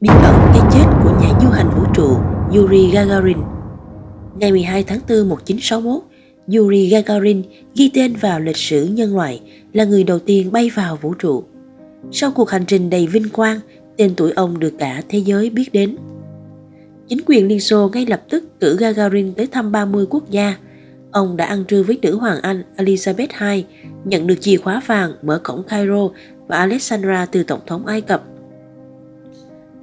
Bí ẩn cái chết của nhà du hành vũ trụ Yuri Gagarin Ngày 12 tháng 4 1961, Yuri Gagarin ghi tên vào lịch sử nhân loại là người đầu tiên bay vào vũ trụ. Sau cuộc hành trình đầy vinh quang, tên tuổi ông được cả thế giới biết đến. Chính quyền Liên Xô ngay lập tức cử Gagarin tới thăm 30 quốc gia. Ông đã ăn trưa với nữ hoàng Anh Elizabeth II, nhận được chìa khóa vàng mở cổng Cairo và Alexandra từ Tổng thống Ai Cập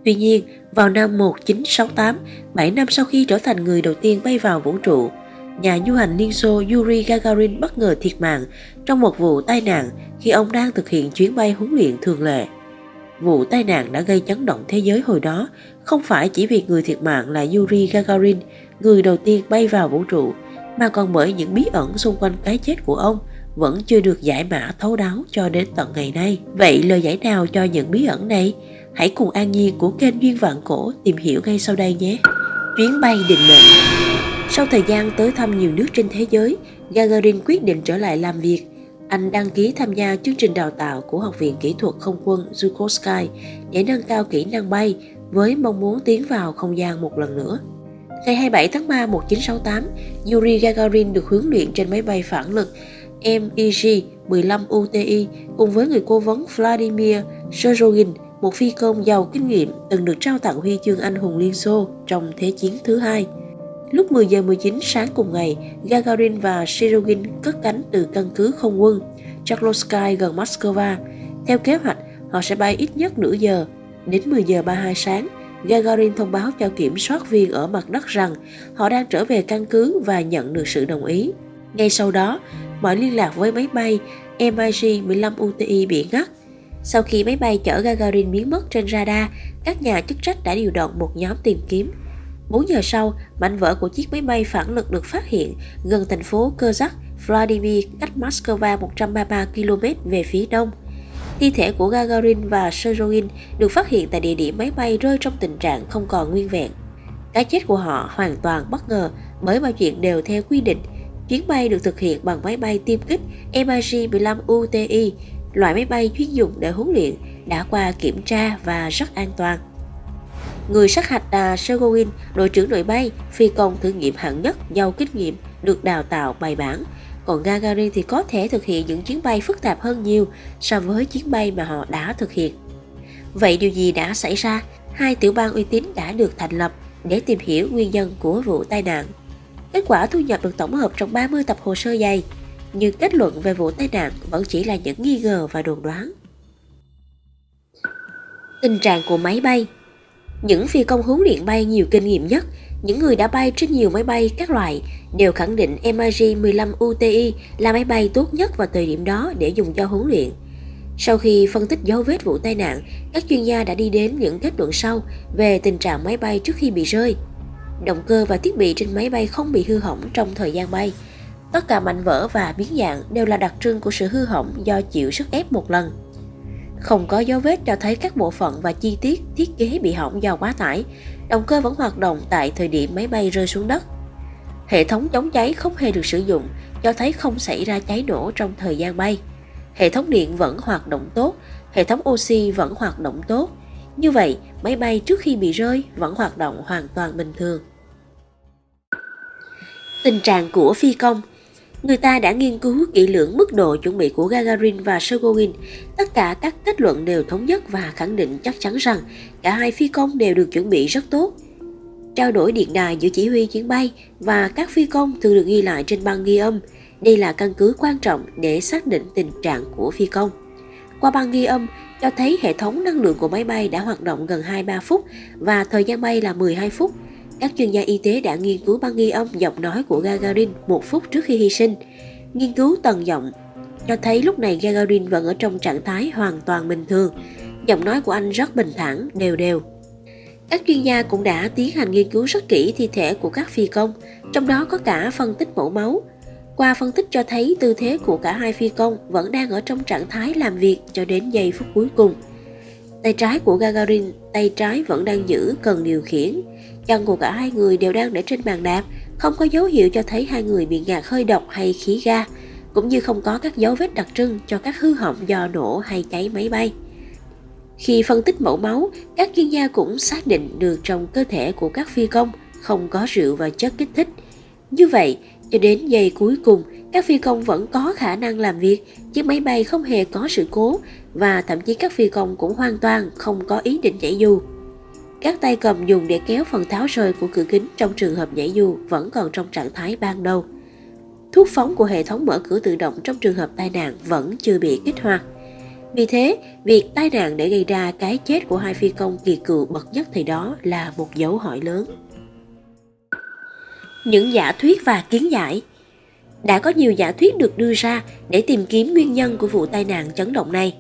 Tuy nhiên, vào năm 1968, 7 năm sau khi trở thành người đầu tiên bay vào vũ trụ, nhà du hành Liên Xô Yuri Gagarin bất ngờ thiệt mạng trong một vụ tai nạn khi ông đang thực hiện chuyến bay huấn luyện thường lệ. Vụ tai nạn đã gây chấn động thế giới hồi đó, không phải chỉ vì người thiệt mạng là Yuri Gagarin, người đầu tiên bay vào vũ trụ, mà còn bởi những bí ẩn xung quanh cái chết của ông vẫn chưa được giải mã thấu đáo cho đến tận ngày nay. Vậy lời giải nào cho những bí ẩn này? Hãy cùng An Nhiên của kênh Duyên Vạn Cổ tìm hiểu ngay sau đây nhé. Chuyến bay định mệnh Sau thời gian tới thăm nhiều nước trên thế giới, Gagarin quyết định trở lại làm việc. Anh đăng ký tham gia chương trình đào tạo của Học viện Kỹ thuật Không quân Zhukovsky để nâng cao kỹ năng bay với mong muốn tiến vào không gian một lần nữa. Ngày 27 tháng 3 1968, Yuri Gagarin được huấn luyện trên máy bay phản lực MiG-15 UTI cùng với người cố vấn Vladimir Shorogin một phi công giàu kinh nghiệm từng được trao tặng huy chương anh hùng Liên Xô trong Thế chiến thứ hai. Lúc 10 giờ 19 sáng cùng ngày, Gagarin và Shirogin cất cánh từ căn cứ không quân Chaklovsky gần Moscow. Theo kế hoạch, họ sẽ bay ít nhất nửa giờ. Đến 10 giờ 32 sáng, Gagarin thông báo cho kiểm soát viên ở mặt đất rằng họ đang trở về căn cứ và nhận được sự đồng ý. Ngay sau đó, mọi liên lạc với máy bay MiG-15 UTI bị ngắt sau khi máy bay chở Gagarin biến mất trên radar, các nhà chức trách đã điều động một nhóm tìm kiếm. 4 giờ sau, mảnh vỡ của chiếc máy bay phản lực được phát hiện gần thành phố Kozak, Vladimir, cách Moscow 133 km về phía đông. Thi thể của Gagarin và Sergin được phát hiện tại địa điểm máy bay rơi trong tình trạng không còn nguyên vẹn. Cái chết của họ hoàn toàn bất ngờ bởi mọi chuyện đều theo quy định. Chuyến bay được thực hiện bằng máy bay tiêm kích MiG-15 UTI loại máy bay chuyên dụng để huấn luyện đã qua kiểm tra và rất an toàn. Người sát hạch là Sergowin, đội trưởng đội bay, phi công thử nghiệm hạng nhất, giàu kinh nghiệm, được đào tạo bài bản. Còn Gagarin thì có thể thực hiện những chuyến bay phức tạp hơn nhiều so với chuyến bay mà họ đã thực hiện. Vậy điều gì đã xảy ra? Hai tiểu bang uy tín đã được thành lập để tìm hiểu nguyên nhân của vụ tai nạn. Kết quả thu nhập được tổng hợp trong 30 tập hồ sơ dày nhưng kết luận về vụ tai nạn vẫn chỉ là những nghi ngờ và đồn đoán. Tình trạng của máy bay Những phi công huấn luyện bay nhiều kinh nghiệm nhất, những người đã bay trên nhiều máy bay các loại đều khẳng định MiG-15 UTI là máy bay tốt nhất vào thời điểm đó để dùng cho huấn luyện. Sau khi phân tích dấu vết vụ tai nạn, các chuyên gia đã đi đến những kết luận sau về tình trạng máy bay trước khi bị rơi. Động cơ và thiết bị trên máy bay không bị hư hỏng trong thời gian bay – Tất cả mảnh vỡ và biến dạng đều là đặc trưng của sự hư hỏng do chịu sức ép một lần. Không có dấu vết cho thấy các bộ phận và chi tiết thiết kế bị hỏng do quá tải. Động cơ vẫn hoạt động tại thời điểm máy bay rơi xuống đất. Hệ thống chống cháy không hề được sử dụng, cho thấy không xảy ra cháy nổ trong thời gian bay. Hệ thống điện vẫn hoạt động tốt, hệ thống oxy vẫn hoạt động tốt. Như vậy, máy bay trước khi bị rơi vẫn hoạt động hoàn toàn bình thường. Tình trạng của phi công Người ta đã nghiên cứu kỹ lưỡng mức độ chuẩn bị của Gagarin và Sergogin. Tất cả các kết luận đều thống nhất và khẳng định chắc chắn rằng cả hai phi công đều được chuẩn bị rất tốt. Trao đổi điện đài giữa chỉ huy chuyến bay và các phi công thường được ghi lại trên băng ghi âm. Đây là căn cứ quan trọng để xác định tình trạng của phi công. Qua băng ghi âm, cho thấy hệ thống năng lượng của máy bay đã hoạt động gần 2-3 phút và thời gian bay là 12 phút – các chuyên gia y tế đã nghiên cứu băng ghi âm giọng nói của Gagarin một phút trước khi hy sinh. Nghiên cứu tần giọng cho thấy lúc này Gagarin vẫn ở trong trạng thái hoàn toàn bình thường. Giọng nói của anh rất bình thản, đều đều. Các chuyên gia cũng đã tiến hành nghiên cứu rất kỹ thi thể của các phi công, trong đó có cả phân tích mẫu máu. Qua phân tích cho thấy tư thế của cả hai phi công vẫn đang ở trong trạng thái làm việc cho đến giây phút cuối cùng. Tay trái của Gagarin, tay trái vẫn đang giữ cần điều khiển, Chân của cả hai người đều đang để trên bàn đạp, không có dấu hiệu cho thấy hai người bị ngạt hơi độc hay khí ga, cũng như không có các dấu vết đặc trưng cho các hư hỏng do nổ hay cháy máy bay. Khi phân tích mẫu máu, các chuyên gia cũng xác định được trong cơ thể của các phi công không có rượu và chất kích thích. Như vậy, cho đến giây cuối cùng, các phi công vẫn có khả năng làm việc, chiếc máy bay không hề có sự cố và thậm chí các phi công cũng hoàn toàn không có ý định nhảy dù. Các tay cầm dùng để kéo phần tháo rời của cửa kính trong trường hợp nhảy dù vẫn còn trong trạng thái ban đầu. Thuốc phóng của hệ thống mở cửa tự động trong trường hợp tai nạn vẫn chưa bị kích hoạt. Vì thế, việc tai nạn để gây ra cái chết của hai phi công kỳ cựu bậc nhất thì đó là một dấu hỏi lớn. Những giả thuyết và kiến giải đã có nhiều giả thuyết được đưa ra để tìm kiếm nguyên nhân của vụ tai nạn chấn động này.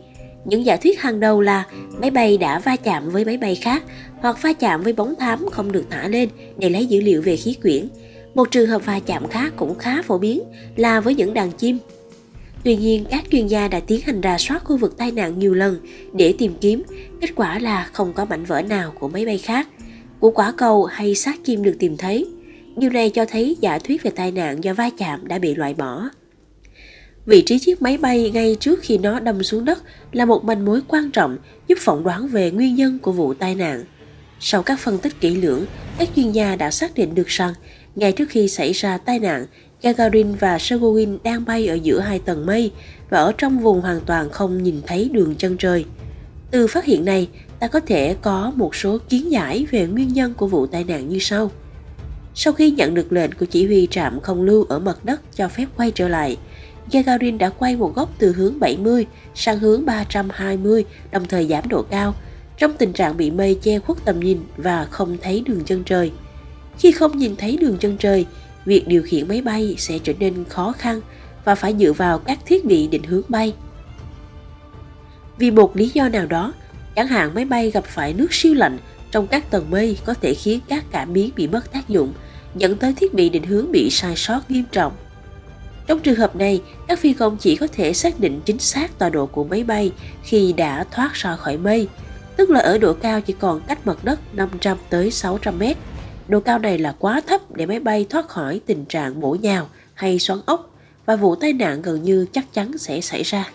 Những giả thuyết hàng đầu là máy bay đã va chạm với máy bay khác hoặc va chạm với bóng thám không được thả lên để lấy dữ liệu về khí quyển. Một trường hợp va chạm khác cũng khá phổ biến là với những đàn chim Tuy nhiên, các chuyên gia đã tiến hành rà soát khu vực tai nạn nhiều lần để tìm kiếm, kết quả là không có mảnh vỡ nào của máy bay khác, của quả cầu hay xác chim được tìm thấy. Điều này cho thấy giả thuyết về tai nạn do va chạm đã bị loại bỏ. Vị trí chiếc máy bay ngay trước khi nó đâm xuống đất là một manh mối quan trọng giúp phỏng đoán về nguyên nhân của vụ tai nạn. Sau các phân tích kỹ lưỡng, các chuyên gia đã xác định được rằng ngay trước khi xảy ra tai nạn, Gagarin và Sergowin đang bay ở giữa hai tầng mây và ở trong vùng hoàn toàn không nhìn thấy đường chân trời. Từ phát hiện này, ta có thể có một số kiến giải về nguyên nhân của vụ tai nạn như sau. Sau khi nhận được lệnh của chỉ huy trạm không lưu ở mặt đất cho phép quay trở lại, Gagarin đã quay một góc từ hướng 70 sang hướng 320, đồng thời giảm độ cao, trong tình trạng bị mây che khuất tầm nhìn và không thấy đường chân trời. Khi không nhìn thấy đường chân trời, việc điều khiển máy bay sẽ trở nên khó khăn và phải dựa vào các thiết bị định hướng bay. Vì một lý do nào đó, chẳng hạn máy bay gặp phải nước siêu lạnh trong các tầng mây có thể khiến các cảm biến bị mất tác dụng, dẫn tới thiết bị định hướng bị sai sót nghiêm trọng. Trong trường hợp này, các phi công chỉ có thể xác định chính xác tọa độ của máy bay khi đã thoát ra khỏi mây, tức là ở độ cao chỉ còn cách mặt đất 500 tới 600 mét Độ cao này là quá thấp để máy bay thoát khỏi tình trạng bổ nhào hay xoắn ốc và vụ tai nạn gần như chắc chắn sẽ xảy ra.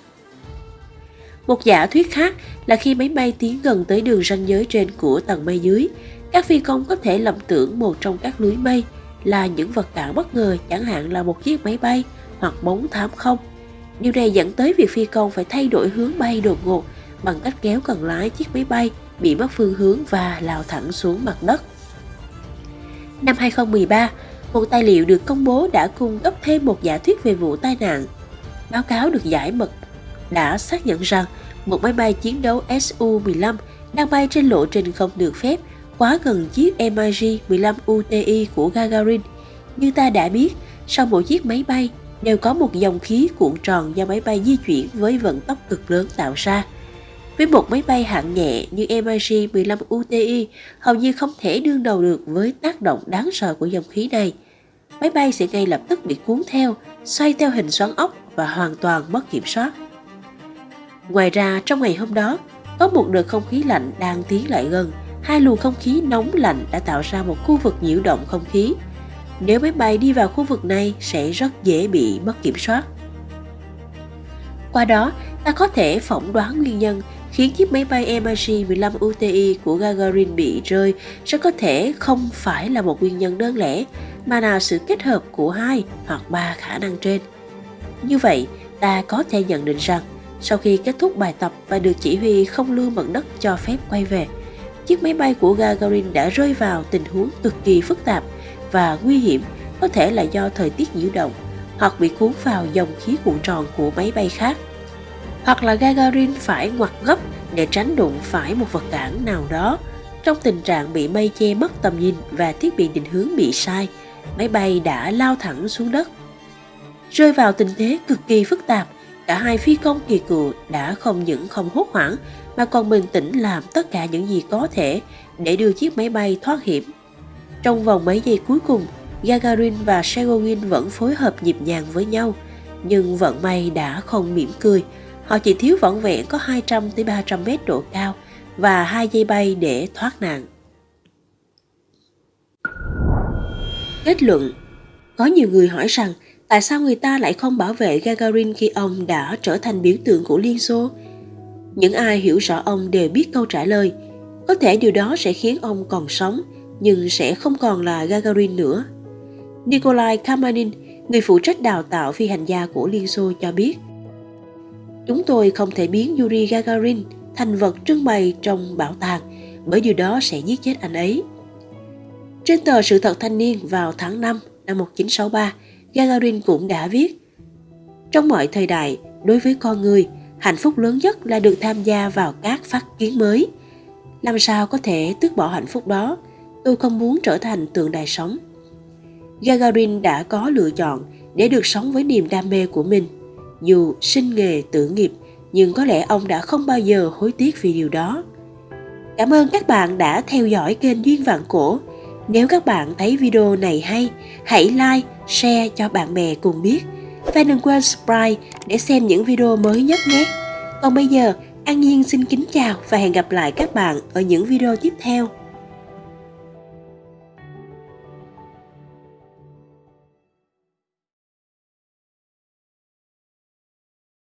Một giả thuyết khác là khi máy bay tiến gần tới đường ranh giới trên của tầng mây dưới, các phi công có thể lầm tưởng một trong các lưới mây là những vật cản bất ngờ chẳng hạn là một chiếc máy bay hoặc bóng thám không. Điều này dẫn tới việc phi công phải thay đổi hướng bay đột ngột bằng cách kéo cần lái chiếc máy bay bị mất phương hướng và lao thẳng xuống mặt đất. Năm 2013, một tài liệu được công bố đã cung cấp thêm một giả thuyết về vụ tai nạn. Báo cáo được giải mật đã xác nhận rằng một máy bay chiến đấu Su-15 đang bay trên lộ trình không được phép quá gần chiếc MiG-15 UTI của Gagarin. Như ta đã biết, sau mỗi chiếc máy bay đều có một dòng khí cuộn tròn do máy bay di chuyển với vận tốc cực lớn tạo ra. Với một máy bay hạng nhẹ như MiG-15 UTI hầu như không thể đương đầu được với tác động đáng sợ của dòng khí này. Máy bay sẽ ngay lập tức bị cuốn theo, xoay theo hình xoắn ốc và hoàn toàn mất kiểm soát. Ngoài ra, trong ngày hôm đó, có một đợt không khí lạnh đang tiến lại gần. Hai luồng không khí nóng lạnh đã tạo ra một khu vực nhiễu động không khí. Nếu máy bay đi vào khu vực này sẽ rất dễ bị mất kiểm soát. Qua đó, ta có thể phỏng đoán nguyên nhân khiến chiếc máy bay MiG-15 UTI của Gagarin bị rơi rất có thể không phải là một nguyên nhân đơn lẻ, mà là sự kết hợp của hai hoặc ba khả năng trên. Như vậy, ta có thể nhận định rằng sau khi kết thúc bài tập và được chỉ huy không lưu mặt đất cho phép quay về, chiếc máy bay của Gagarin đã rơi vào tình huống cực kỳ phức tạp và nguy hiểm, có thể là do thời tiết nhiễu động hoặc bị cuốn vào dòng khí cuộn tròn của máy bay khác. Hoặc là Gagarin phải ngoặt gấp để tránh đụng phải một vật cản nào đó trong tình trạng bị mây che mất tầm nhìn và thiết bị định hướng bị sai, máy bay đã lao thẳng xuống đất. Rơi vào tình thế cực kỳ phức tạp cả hai phi công kỳ cựu đã không những không hốt hoảng, mà còn bình tĩnh làm tất cả những gì có thể để đưa chiếc máy bay thoát hiểm trong vòng mấy giây cuối cùng, Gagarin và Shegogin vẫn phối hợp nhịp nhàng với nhau, nhưng vận may đã không mỉm cười Họ chỉ thiếu vỏn vẹn có 200 tới 300 mét độ cao và hai dây bay để thoát nạn. Kết luận, Có nhiều người hỏi rằng tại sao người ta lại không bảo vệ Gagarin khi ông đã trở thành biểu tượng của Liên Xô? Những ai hiểu rõ ông đều biết câu trả lời. Có thể điều đó sẽ khiến ông còn sống, nhưng sẽ không còn là Gagarin nữa. Nikolai Kamanin, người phụ trách đào tạo phi hành gia của Liên Xô cho biết, Chúng tôi không thể biến Yuri Gagarin thành vật trưng bày trong bảo tàng bởi điều đó sẽ giết chết anh ấy. Trên tờ Sự thật thanh niên vào tháng 5 năm 1963, Gagarin cũng đã viết Trong mọi thời đại, đối với con người, hạnh phúc lớn nhất là được tham gia vào các phát kiến mới. Làm sao có thể tước bỏ hạnh phúc đó? Tôi không muốn trở thành tượng đài sống. Gagarin đã có lựa chọn để được sống với niềm đam mê của mình. Dù sinh nghề tử nghiệp, nhưng có lẽ ông đã không bao giờ hối tiếc vì điều đó. Cảm ơn các bạn đã theo dõi kênh Duyên Vạn Cổ. Nếu các bạn thấy video này hay, hãy like, share cho bạn bè cùng biết. Và đừng quên subscribe để xem những video mới nhất nhé. Còn bây giờ, An Nhiên xin kính chào và hẹn gặp lại các bạn ở những video tiếp theo.